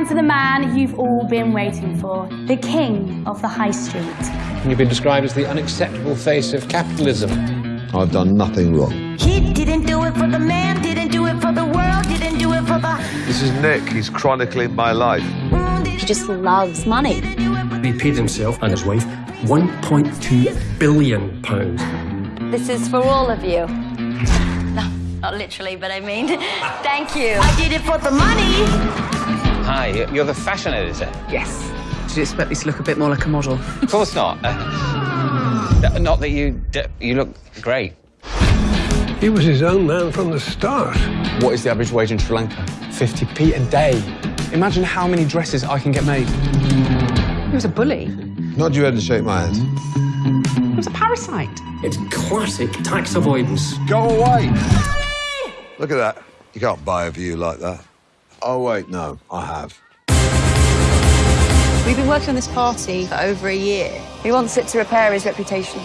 now time for the man you've all been waiting for, the king of the high street. You've been described as the unacceptable face of capitalism. I've done nothing wrong. He didn't do it for the man, didn't do it for the world, didn't do it for the. This is Nick. He's chronicling my life. He just loves money. He paid himself and his wife 1.2 billion pounds. This is for all of you. No, not literally, but I mean, thank you. I did it for the money. Hi, you're the fashion editor. Yes. Did you expect me to look a bit more like a model? Of course not. Uh, not that you you look great. He was his own man from the start. What is the average wage in Sri Lanka? 50p a day. Imagine how many dresses I can get made. He was a bully. Nod your head and shake my hand. He was a parasite. It's classic tax avoidance. Go away! Look at that. You can't buy a view like that. Oh, wait, no, I have. We've been working on this party for over a year. He wants it to repair his reputation.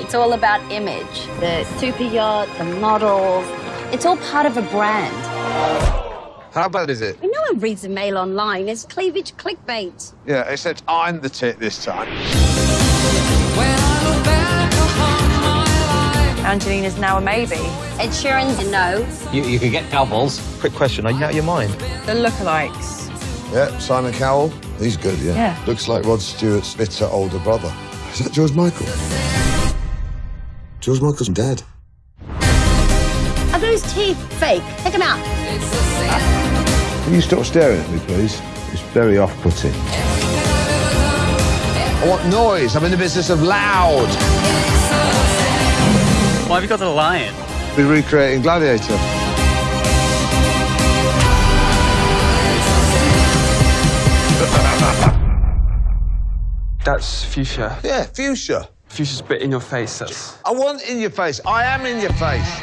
It's all about image. The super yacht, the models. It's all part of a brand. How bad is it? No one reads the mail online. It's cleavage clickbait. Yeah, except I'm the tit this time. Angelina's now a maybe. Ed Sheeran's a no. You, you could get doubles. Quick question, are you out of your mind? The lookalikes. Yeah, Simon Cowell. He's good, yeah. Yeah. Looks like Rod Stewart's bitter older brother. Is that George Michael? George Michael's dead. Are those teeth fake? Take them out. Can you stop staring at me, please? It's very off-putting. I want noise. I'm in the business of loud. Why have you got the lion? We're recreating Gladiator. That's fuchsia. Yeah, fuchsia. Fuchsia's bit in your face. That's. I want in your face. I am in your face.